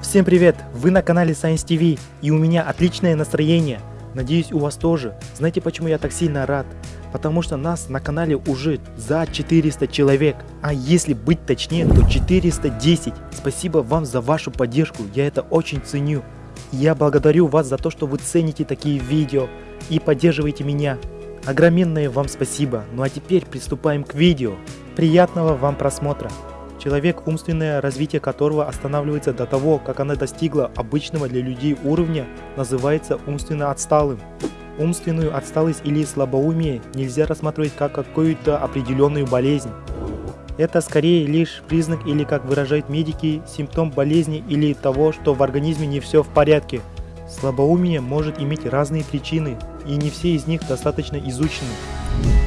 Всем привет! Вы на канале Science TV и у меня отличное настроение. Надеюсь у вас тоже. Знаете почему я так сильно рад? Потому что нас на канале уже за 400 человек. А если быть точнее, то 410. Спасибо вам за вашу поддержку, я это очень ценю. Я благодарю вас за то, что вы цените такие видео и поддерживаете меня. Огроменное вам спасибо. Ну а теперь приступаем к видео. Приятного вам просмотра. Человек, умственное развитие которого останавливается до того, как она достигла обычного для людей уровня, называется умственно отсталым. Умственную отсталость или слабоумие нельзя рассматривать как какую-то определенную болезнь. Это скорее лишь признак или, как выражают медики, симптом болезни или того, что в организме не все в порядке. Слабоумие может иметь разные причины, и не все из них достаточно изучены.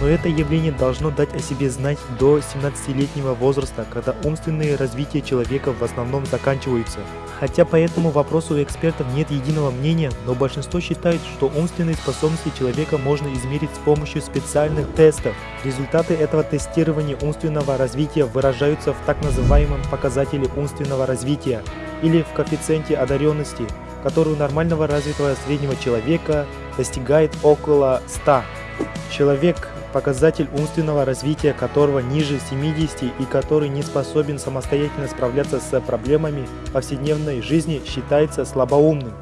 Но это явление должно дать о себе знать до 17-летнего возраста, когда умственное развитие человека в основном заканчивается. Хотя по этому вопросу у экспертов нет единого мнения, но большинство считает, что умственные способности человека можно измерить с помощью специальных тестов. Результаты этого тестирования умственного развития выражаются в так называемом показателе умственного развития или в коэффициенте одаренности, который у нормального развитого среднего человека достигает около 100. Человек, показатель умственного развития которого ниже 70 и который не способен самостоятельно справляться с проблемами повседневной жизни, считается слабоумным.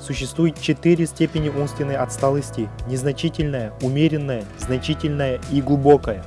Существует четыре степени умственной отсталости – незначительная, умеренная, значительная и глубокая.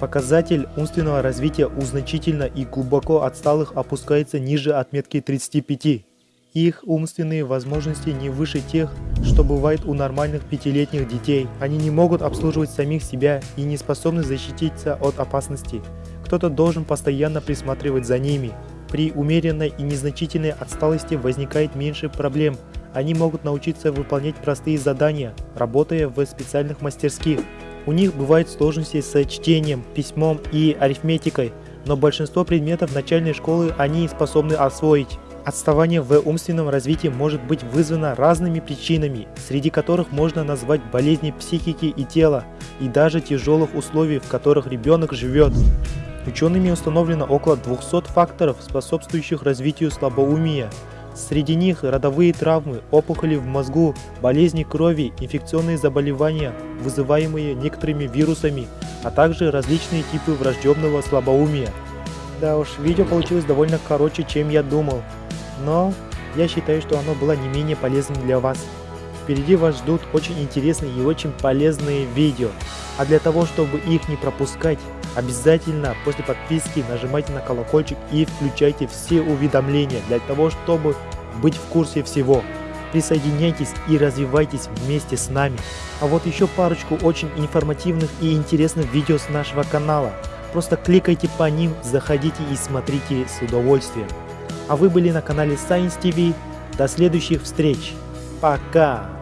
Показатель умственного развития у значительно и глубоко отсталых опускается ниже отметки 35. Их умственные возможности не выше тех, что бывает у нормальных пятилетних детей. Они не могут обслуживать самих себя и не способны защититься от опасности. Кто-то должен постоянно присматривать за ними. При умеренной и незначительной отсталости возникает меньше проблем. Они могут научиться выполнять простые задания, работая в специальных мастерских. У них бывают сложности с чтением, письмом и арифметикой, но большинство предметов начальной школы они способны освоить. Отставание в умственном развитии может быть вызвано разными причинами, среди которых можно назвать болезни психики и тела, и даже тяжелых условий, в которых ребенок живет. Учеными установлено около 200 факторов, способствующих развитию слабоумия. Среди них родовые травмы, опухоли в мозгу, болезни крови, инфекционные заболевания, вызываемые некоторыми вирусами, а также различные типы врожденного слабоумия. Да уж, видео получилось довольно короче, чем я думал но я считаю, что оно было не менее полезным для вас. Впереди вас ждут очень интересные и очень полезные видео. А для того, чтобы их не пропускать, обязательно после подписки нажимайте на колокольчик и включайте все уведомления для того, чтобы быть в курсе всего. Присоединяйтесь и развивайтесь вместе с нами. А вот еще парочку очень информативных и интересных видео с нашего канала. Просто кликайте по ним, заходите и смотрите с удовольствием. А вы были на канале Science TV. До следующих встреч. Пока!